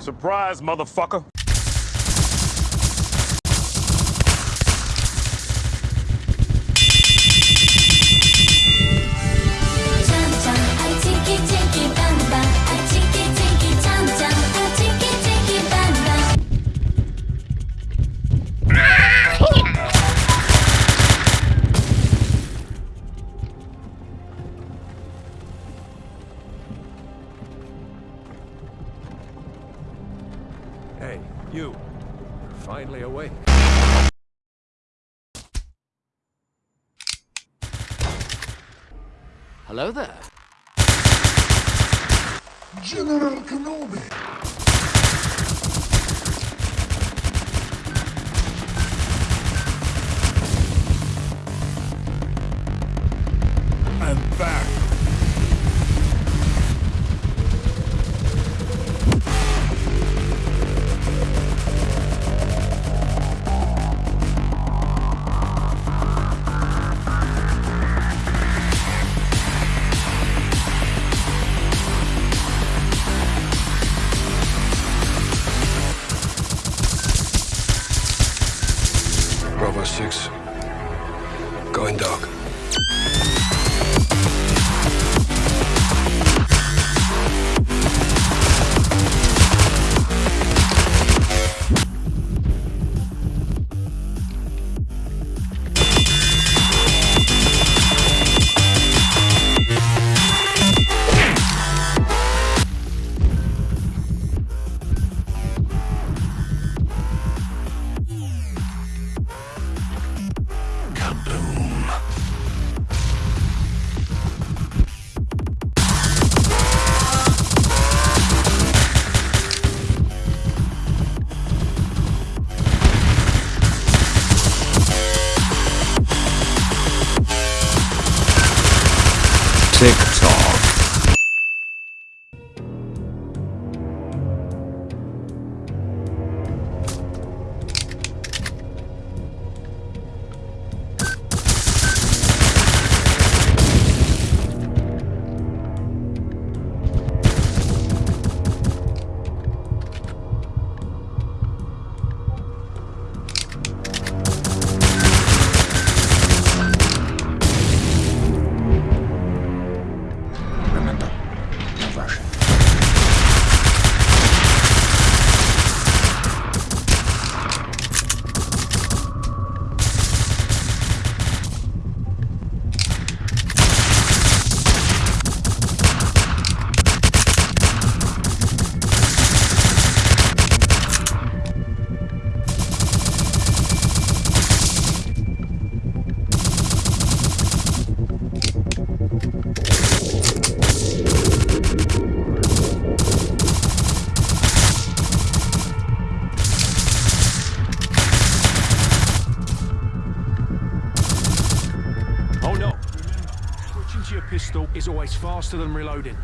Surprise, motherfucker. Hey, you. You're finally awake. Hello there. General Kenobi. 6. Going dark. No faster than reloading.